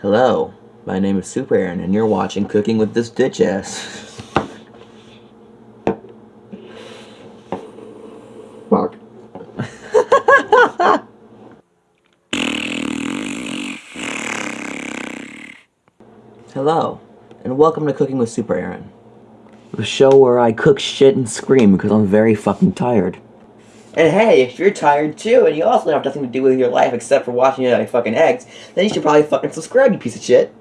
Hello, my name is Super Aaron, and you're watching Cooking with this ditch ass. Fuck. Hello, and welcome to Cooking with Super Aaron, the show where I cook shit and scream because I'm very fucking tired. And hey, if you're tired too, and you also have nothing to do with your life except for watching it like fucking eggs, then you should probably fucking subscribe, you piece of shit.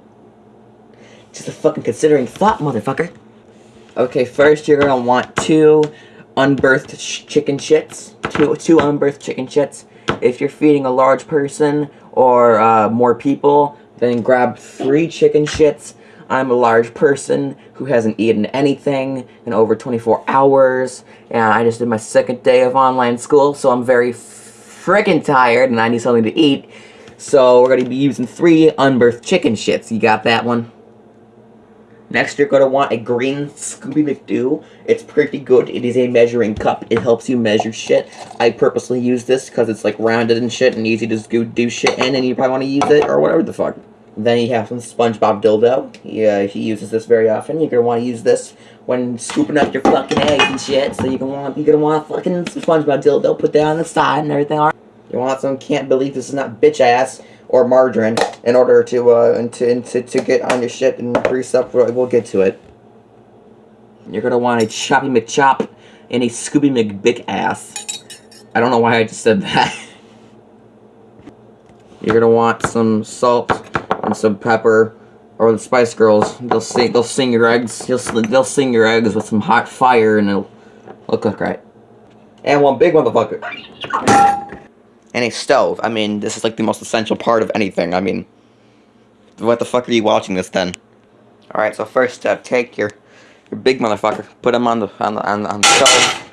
Just a fucking considering thought, motherfucker. Okay, first you're gonna want two unbirthed chicken shits. Two, two unbirthed chicken shits. If you're feeding a large person or uh, more people, then grab three chicken shits. I'm a large person who hasn't eaten anything in over 24 hours, and I just did my second day of online school, so I'm very freaking tired and I need something to eat. So we're gonna be using three unbirthed chicken shits. You got that one? Next, you're going to want a green Scooby McDoo. It's pretty good. It is a measuring cup. It helps you measure shit. I purposely use this because it's like rounded and shit and easy to do shit in and you probably want to use it or whatever the fuck. Then you have some SpongeBob dildo. Yeah, he uses this very often. You're to want to use this when scooping up your fucking eggs and shit. So you can want, you're to want fucking SpongeBob dildo. Put that on the side and everything. You want some can't believe this is not bitch ass or margarine in order to uh to, to to get on your shit and grease up. We'll get to it. You're gonna want a choppy McChop and a Scooby McBick ass. I don't know why I just said that. You're gonna want some salt and some pepper, or the Spice Girls. They'll sing. They'll sing your eggs. They'll they'll sing your eggs with some hot fire, and it'll, it'll cook right. And one big motherfucker and a stove. I mean, this is like the most essential part of anything. I mean, what the fuck are you watching this then? All right, so first step, take your your big motherfucker, put them on the on the on the, on the stove.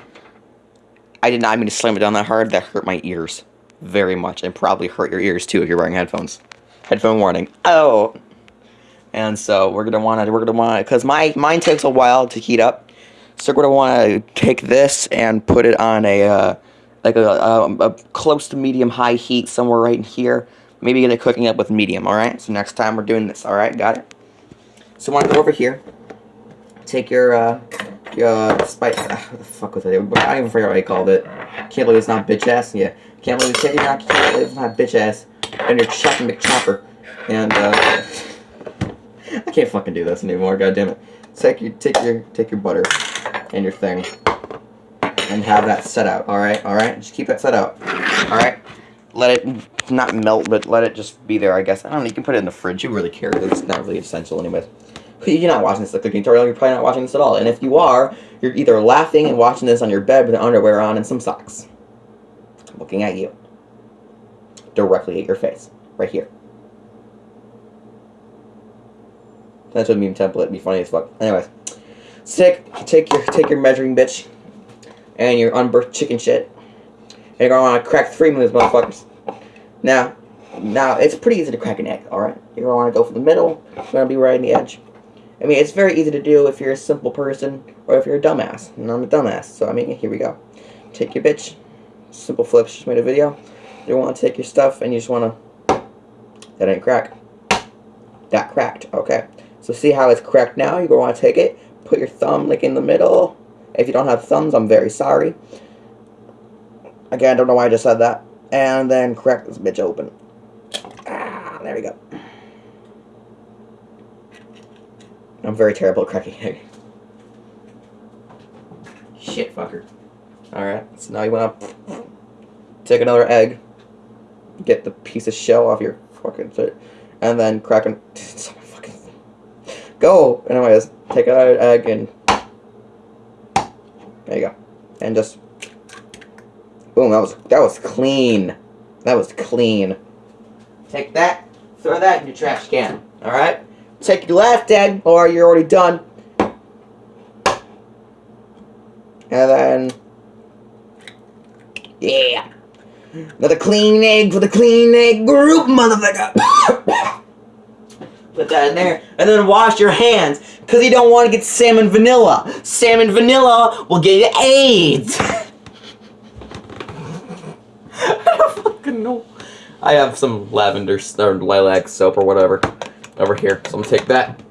I did not mean to slam it down that hard. That hurt my ears very much, and probably hurt your ears too if you're wearing headphones. Headphone warning. Oh. And so we're gonna want to we're gonna want to because my mine takes a while to heat up. So we're gonna want to take this and put it on a. Uh, like a, a, a, close to medium high heat somewhere right in here. Maybe get it cooking up with medium, alright? So next time we're doing this, alright? Got it? So want to go over here. Take your, uh, your uh, spice. Uh, what the fuck was it? I don't even forget what I called it. Can't believe it's not bitch ass. Yeah. Can't believe it's not, can't believe it's not bitch ass. And your chopping McChopper. And, uh, I can't fucking do this anymore, God damn it. Take your, take your, take your butter and your thing and have that set out, alright? Alright? Just keep that set out. Alright? Let it not melt, but let it just be there, I guess. I don't know, you can put it in the fridge. You really care. It's not really essential anyways. You're not watching this the cooking tutorial, you're probably not watching this at all. And if you are, you're either laughing and watching this on your bed with underwear on and some socks. Looking at you. Directly at your face. Right here. That's a meme template. It'd be funny as fuck. Anyways. Take, take your take your measuring bitch and your unbirthed chicken shit. And you're gonna wanna crack three of these motherfuckers. Now, now it's pretty easy to crack an egg, alright? You're gonna wanna go for the middle, You're gonna be right in the edge. I mean, it's very easy to do if you're a simple person, or if you're a dumbass. And I'm a dumbass, so I mean, here we go. Take your bitch, simple flips, just made a video. You wanna take your stuff, and you just wanna, that ain't crack. That cracked, okay. So see how it's cracked now? You're gonna wanna take it, put your thumb like in the middle, if you don't have thumbs, I'm very sorry. Again, I don't know why I just said that. And then crack this bitch open. Ah, there we go. I'm very terrible at cracking egg. Shit, fucker. Alright, so now you want to take another egg, get the piece of shell off your fucking foot, and then crack an... fucking... Go! Anyways, take another egg and there you go. And just boom, that was that was clean. That was clean. Take that, throw that in your trash can. Alright? Take your last egg, or you're already done. And then Yeah. Another clean egg for the clean egg group, motherfucker. Put that in there. And then wash your hands. Because you don't want to get salmon vanilla. Salmon vanilla will get you AIDS. I don't fucking know. I have some lavender or lilac soap or whatever. over here. So I'm gonna take that.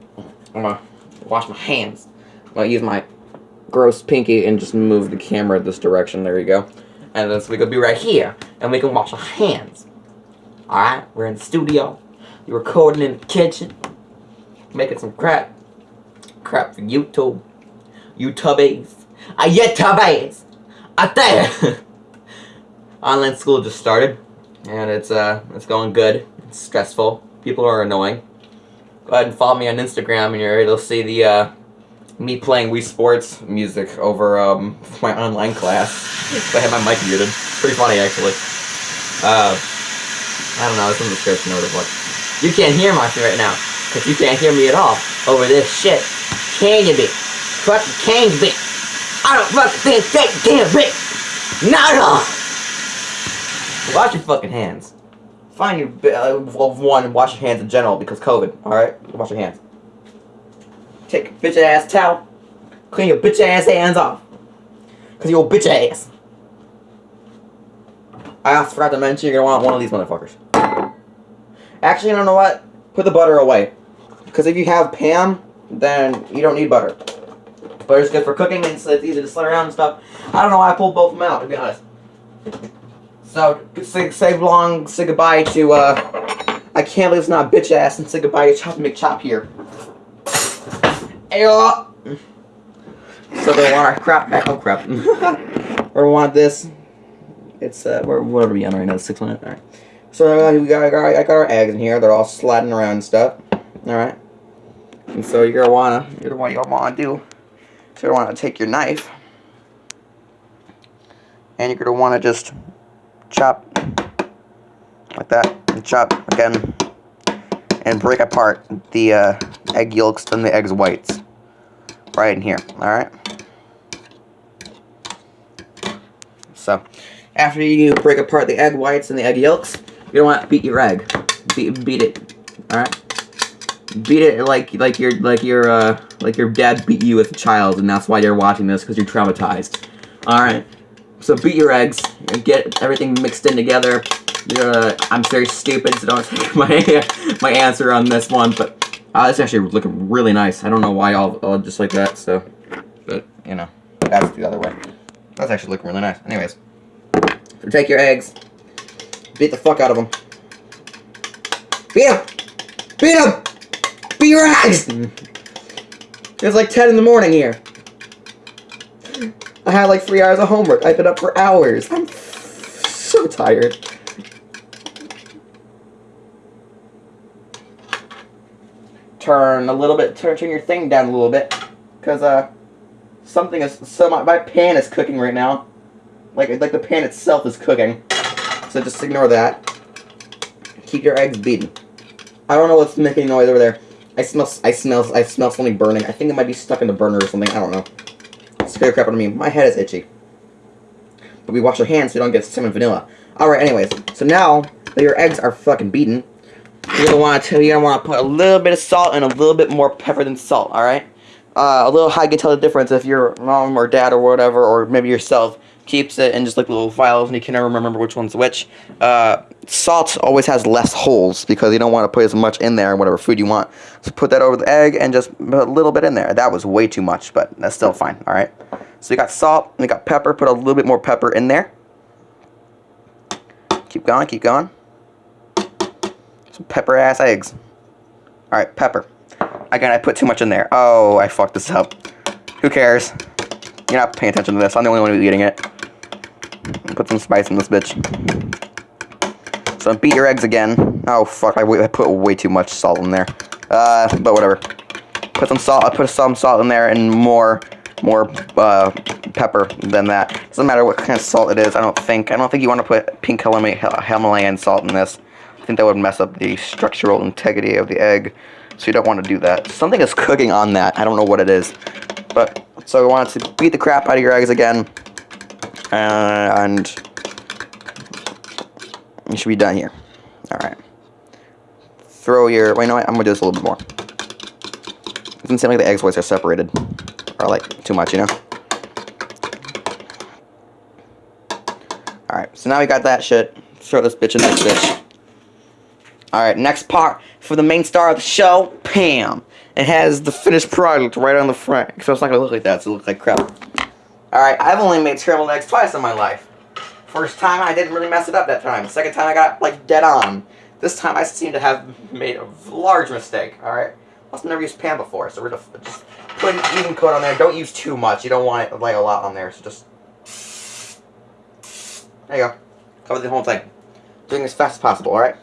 I'm gonna wash my hands. I'm gonna use my gross pinky and just move the camera this direction. There you go. And then so we could be right here, and we can wash our hands. All right, we're in the studio. You're recording in the kitchen, making some crap, crap for YouTube, YouTubies, a YouTubies, out there. Online school just started, and it's uh, it's going good. It's stressful. People are annoying. Go ahead and follow me on Instagram, and you'll see the uh, me playing Wii Sports music over um, my online class. I had my mic muted. Pretty funny, actually. Uh, I don't know, it's in the description or whatever. You can't hear my shit right now, because you can't hear me at all over this shit. Can you be? Fucking can you be? I don't fucking think that damn bit. Not at all. Wash your fucking hands. Find your, uh, one, wash your hands in general, because COVID, alright? Wash your hands. Take your bitch ass towel. Clean your bitch ass hands off. Cause you're a bitch ass. I also forgot to mention you're gonna want one of these motherfuckers. Actually, you don't know what? Put the butter away. Because if you have Pam, then you don't need butter. Butter's good for cooking and it's it's easy to slide around and stuff. I don't know why I pulled both of them out, to be honest. So, say, say long, say goodbye to, uh, I can't believe it's not bitch ass, and say goodbye to Chop McChop here. Ayo! So they want our crap back. Oh crap. or want this. It's uh, we're, what are we on right now? Six minutes. All right. So uh, we got, I got I got our eggs in here. They're all sliding around and stuff. All right. And so you're gonna wanna you're gonna what you wanna do. So you're gonna wanna take your knife, and you're gonna wanna just chop like that, and chop again, and break apart the uh, egg yolks and the eggs whites right in here. All right. So, after you break apart the egg whites and the egg yolks, you don't want to beat your egg. Beat, beat it. All right. Beat it like like your like your uh like your dad beat you as a child, and that's why you're watching this because you're traumatized. All right. So beat your eggs and get everything mixed in together. Uh, I'm very stupid, so don't take my my answer on this one, but uh, it's actually looking really nice. I don't know why I'll, I'll just like that, so, but you know, that's the other way. That's actually looking really nice. Anyways, so take your eggs, beat the fuck out of them. Beat them! Beat them! Beat your eggs! It's like 10 in the morning here. I had like three hours of homework. I've been up for hours. I'm so tired. Turn a little bit, turn, turn your thing down a little bit. Because, uh, something is, so my, my pan is cooking right now. Like, like the pan itself is cooking. So just ignore that. Keep your eggs beaten. I don't know what's making noise over there. I smell, I smell, I smell something burning. I think it might be stuck in the burner or something. I don't know. Scare crap out of me. My head is itchy. But we wash our hands so we don't get cinnamon vanilla. Alright, anyways. So now that your eggs are fucking beaten, you're gonna want to you're gonna want to put a little bit of salt and a little bit more pepper than salt. All right, uh, a little you can tell the difference if your mom or dad or whatever, or maybe yourself keeps it in just like little vials and you can never remember which one's which. Uh, salt always has less holes because you don't want to put as much in there in whatever food you want. So put that over the egg and just put a little bit in there. That was way too much, but that's still fine. All right. So you got salt and you got pepper. Put a little bit more pepper in there. Keep going. Keep going. Some pepper ass eggs. Alright, pepper. Again, I put too much in there. Oh, I fucked this up. Who cares? You're not paying attention to this. I'm the only one who's eating it. Put some spice in this bitch. So beat your eggs again. Oh fuck, I, I put way too much salt in there. Uh, but whatever. Put some salt. I put some salt in there and more, more uh, pepper than that. Doesn't matter what kind of salt it is. I don't think. I don't think you want to put pink Himalayan salt in this. I think that would mess up the structural integrity of the egg, so you don't want to do that. Something is cooking on that. I don't know what it is. But, so we want to beat the crap out of your eggs again, uh, and you should be done here. Alright. Throw your, wait, no, I'm going to do this a little bit more. It doesn't seem like the eggs whites are separated, or like, too much, you know? Alright, so now we got that shit. Throw this bitch in this bitch. Alright, next part for the main star of the show, Pam. It has the finished product right on the front. So it's not going to look like that, it's going to look like crap. Alright, I've only made eggs twice in my life. First time, I didn't really mess it up that time. Second time, I got, like, dead on. This time, I seem to have made a large mistake, alright? I've never used Pam before, so we're just, just put an even coat on there. Don't use too much. You don't want it, like, a lot on there, so just... There you go. Cover the whole thing. Doing as fast as possible, alright?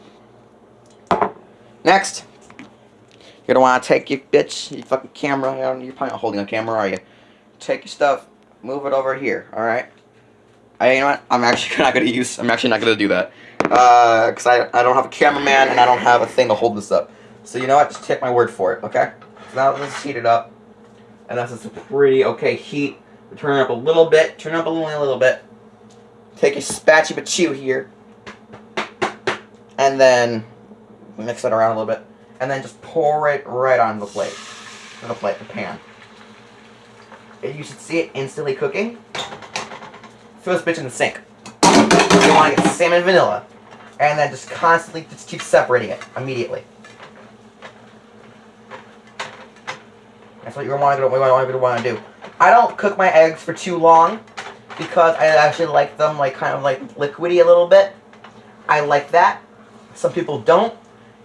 Next, you're gonna want to take your bitch, your fucking camera. You're probably not holding a camera, are you? Take your stuff, move it over here. All right. I, you know what? I'm actually not gonna use. I'm actually not gonna do that. Uh, cause I I don't have a cameraman and I don't have a thing to hold this up. So you know what? Just take my word for it. Okay. So now let's heat it up, and that's a pretty okay heat. Turn it up a little bit. Turn it up only a little bit. Take your spatula chew here, and then mix it around a little bit, and then just pour it right on the plate, on the plate, the pan. And you should see it instantly cooking. Throw this bitch in the sink. You want to get salmon vanilla, and then just constantly just keep separating it immediately. That's what you're want to, want to, want to do. I don't cook my eggs for too long because I actually like them like kind of like liquidy a little bit. I like that. Some people don't.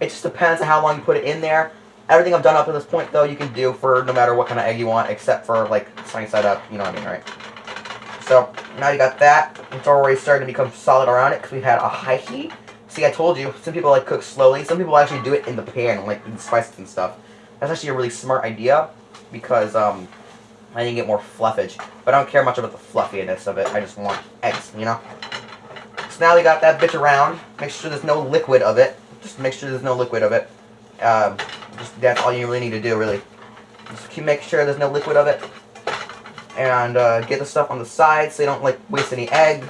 It just depends on how long you put it in there. Everything I've done up to this point, though, you can do for no matter what kind of egg you want, except for, like, sunny side up, you know what I mean, right? So, now you got that. It's already starting to become solid around it, because we had a high heat. See, I told you, some people, like, cook slowly. Some people actually do it in the pan, like, with spices and stuff. That's actually a really smart idea, because, um, I need to get more fluffage. But I don't care much about the fluffiness of it. I just want eggs, you know? So now we got that bitch around. Make sure there's no liquid of it. Just make sure there's no liquid of it. Um, just that's all you really need to do, really. Just keep making sure there's no liquid of it. And uh, get the stuff on the side so you don't like waste any egg.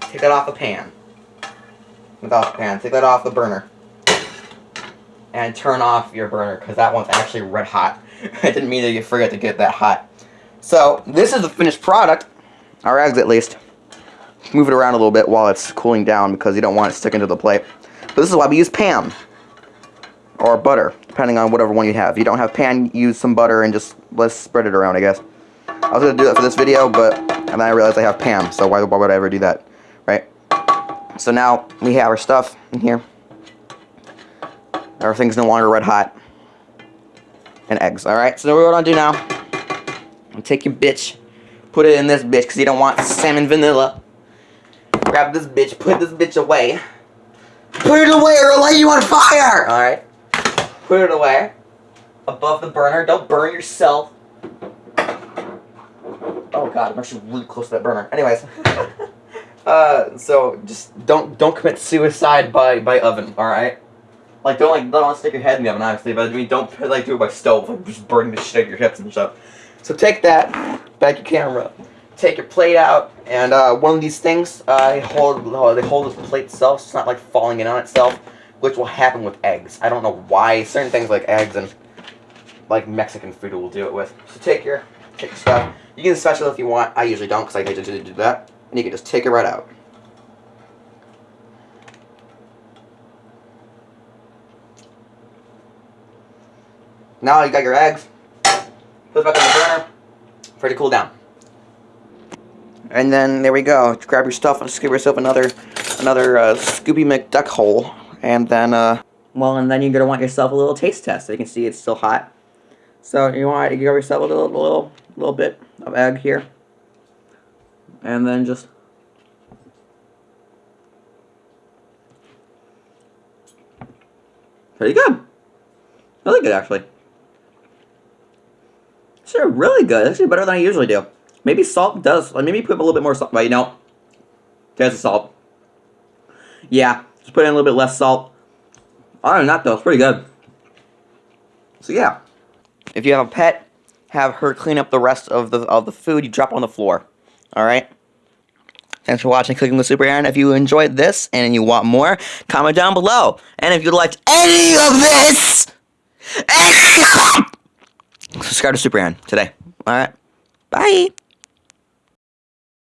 Take that off the pan. Without the pan. Take that off the burner. And turn off your burner because that one's actually red hot. I didn't mean that you forget to get that hot. So this is the finished product. Our eggs at least move it around a little bit while it's cooling down because you don't want it sticking to the plate. But this is why we use Pam or butter, depending on whatever one you have. If you don't have pan, use some butter and just let's spread it around, I guess. I was to do that for this video, but and then I realized I have Pam, so why, why would I ever do that, right? So now we have our stuff in here. Everything's no longer red hot. And eggs, alright? So what going to do now, take your bitch, put it in this bitch, because you don't want salmon vanilla. Grab this bitch, put this bitch away. Put it away or I'll light you on fire! Alright. Put it away. Above the burner. Don't burn yourself. Oh god, I'm actually really close to that burner. Anyways. uh, so just don't don't commit suicide by by oven, alright? Like don't like don't stick your head in the oven, obviously, but I mean don't like do it by stove, like just burning the shit out of your hips and stuff. So take that, back your camera take your plate out, and uh, one of these things, uh, hold, uh, they hold the plate itself, so it's not like falling in on itself, which will happen with eggs. I don't know why. Certain things like eggs and like Mexican food will do it with. So take your, take your stuff. You can special if you want. I usually don't because I hate to do that. And you can just take it right out. Now you got your eggs. Put it back on the burner. For it to cool down. And then there we go. Grab your stuff and give yourself another another uh, Scooby McDuck hole. And then, uh, well, and then you're gonna want yourself a little taste test. So you can see it's still hot. So you want to give yourself a little, little, little bit of egg here, and then just. Pretty good. Really good, actually. Sure, really good. Actually better than I usually do. Maybe salt does, like maybe put a little bit more salt, but you know, there's the salt. Yeah, just put in a little bit less salt. Other than that though, it's pretty good. So yeah, if you have a pet, have her clean up the rest of the of the food you drop on the floor. All right. Thanks for watching Cooking with Super Aaron. If you enjoyed this and you want more, comment down below. And if you liked any of this, subscribe to Super Aaron today. All right. Bye.